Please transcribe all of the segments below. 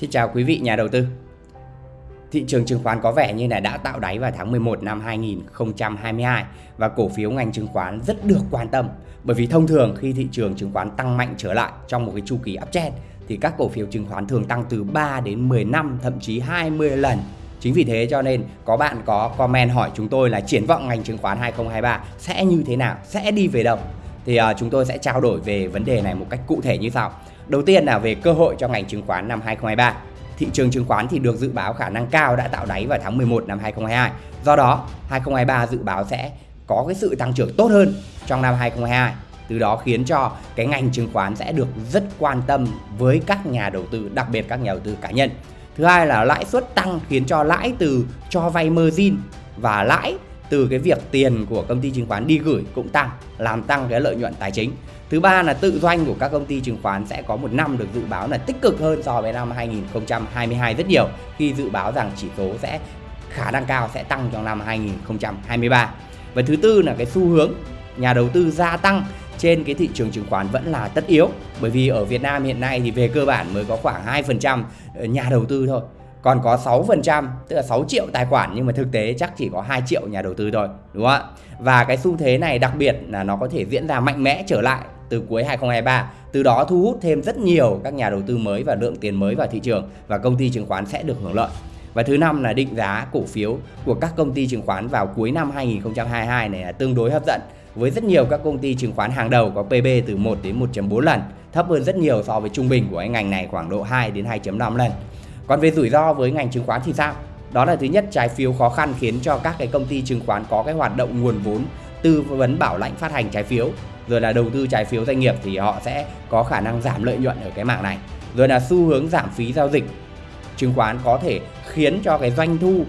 Xin chào quý vị nhà đầu tư. Thị trường chứng khoán có vẻ như là đã tạo đáy vào tháng 11 năm 2022 và cổ phiếu ngành chứng khoán rất được quan tâm bởi vì thông thường khi thị trường chứng khoán tăng mạnh trở lại trong một cái chu kỳ uptrend thì các cổ phiếu chứng khoán thường tăng từ 3 đến 10 năm thậm chí 20 lần. Chính vì thế cho nên có bạn có comment hỏi chúng tôi là triển vọng ngành chứng khoán 2023 sẽ như thế nào, sẽ đi về đâu. Thì uh, chúng tôi sẽ trao đổi về vấn đề này một cách cụ thể như sau. Đầu tiên là về cơ hội cho ngành chứng khoán năm 2023. Thị trường chứng khoán thì được dự báo khả năng cao đã tạo đáy vào tháng 11 năm 2022. Do đó, 2023 dự báo sẽ có cái sự tăng trưởng tốt hơn trong năm 2022. Từ đó khiến cho cái ngành chứng khoán sẽ được rất quan tâm với các nhà đầu tư, đặc biệt các nhà đầu tư cá nhân. Thứ hai là lãi suất tăng khiến cho lãi từ cho vay margin và lãi từ cái việc tiền của công ty chứng khoán đi gửi cũng tăng, làm tăng cái lợi nhuận tài chính. Thứ ba là tự doanh của các công ty chứng khoán sẽ có một năm được dự báo là tích cực hơn so với năm 2022 rất nhiều khi dự báo rằng chỉ số sẽ khả năng cao sẽ tăng trong năm 2023. Và thứ tư là cái xu hướng nhà đầu tư gia tăng trên cái thị trường chứng khoán vẫn là tất yếu bởi vì ở Việt Nam hiện nay thì về cơ bản mới có khoảng 2% nhà đầu tư thôi còn có 6% tức là 6 triệu tài khoản nhưng mà thực tế chắc chỉ có 2 triệu nhà đầu tư thôi đúng không ạ và cái xu thế này đặc biệt là nó có thể diễn ra mạnh mẽ trở lại từ cuối 2023 từ đó thu hút thêm rất nhiều các nhà đầu tư mới và lượng tiền mới vào thị trường và công ty chứng khoán sẽ được hưởng lợi và thứ năm là định giá cổ phiếu của các công ty chứng khoán vào cuối năm 2022 này là tương đối hấp dẫn với rất nhiều các công ty chứng khoán hàng đầu có PB từ 1 đến 1.4 lần, thấp hơn rất nhiều so với trung bình của ngành này khoảng độ 2 đến 2.5 lần. Còn về rủi ro với ngành chứng khoán thì sao? Đó là thứ nhất, trái phiếu khó khăn khiến cho các cái công ty chứng khoán có cái hoạt động nguồn vốn tư vấn bảo lãnh phát hành trái phiếu. Rồi là đầu tư trái phiếu doanh nghiệp thì họ sẽ có khả năng giảm lợi nhuận ở cái mảng này. Rồi là xu hướng giảm phí giao dịch chứng khoán có thể khiến cho cái doanh thu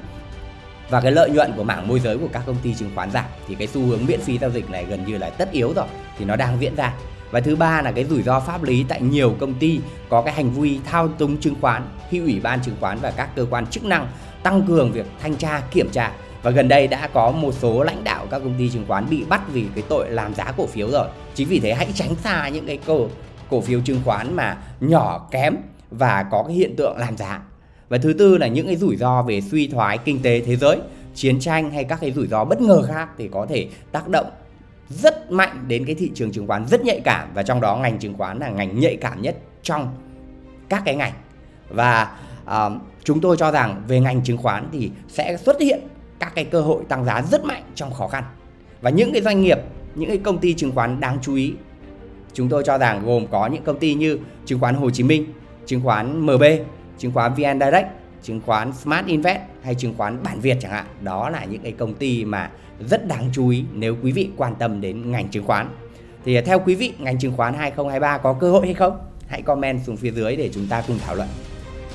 và cái lợi nhuận của mảng môi giới của các công ty chứng khoán giảm. Thì cái xu hướng miễn phí giao dịch này gần như là tất yếu rồi, thì nó đang diễn ra và thứ ba là cái rủi ro pháp lý tại nhiều công ty có cái hành vi thao túng chứng khoán, khi ủy ban chứng khoán và các cơ quan chức năng tăng cường việc thanh tra, kiểm tra. Và gần đây đã có một số lãnh đạo các công ty chứng khoán bị bắt vì cái tội làm giá cổ phiếu rồi. Chính vì thế hãy tránh xa những cái cổ cổ phiếu chứng khoán mà nhỏ, kém và có cái hiện tượng làm giá. Và thứ tư là những cái rủi ro về suy thoái kinh tế thế giới, chiến tranh hay các cái rủi ro bất ngờ khác thì có thể tác động rất mạnh đến cái thị trường chứng khoán rất nhạy cảm và trong đó ngành chứng khoán là ngành nhạy cảm nhất trong các cái ngành. Và uh, chúng tôi cho rằng về ngành chứng khoán thì sẽ xuất hiện các cái cơ hội tăng giá rất mạnh trong khó khăn. Và những cái doanh nghiệp những cái công ty chứng khoán đáng chú ý chúng tôi cho rằng gồm có những công ty như chứng khoán Hồ Chí Minh chứng khoán MB chứng khoán VN Direct chứng khoán Smart Invest hay chứng khoán Bản Việt chẳng hạn. Đó là những cái công ty mà rất đáng chú ý nếu quý vị quan tâm đến ngành chứng khoán. Thì à, theo quý vị, ngành chứng khoán 2023 có cơ hội hay không? Hãy comment xuống phía dưới để chúng ta cùng thảo luận.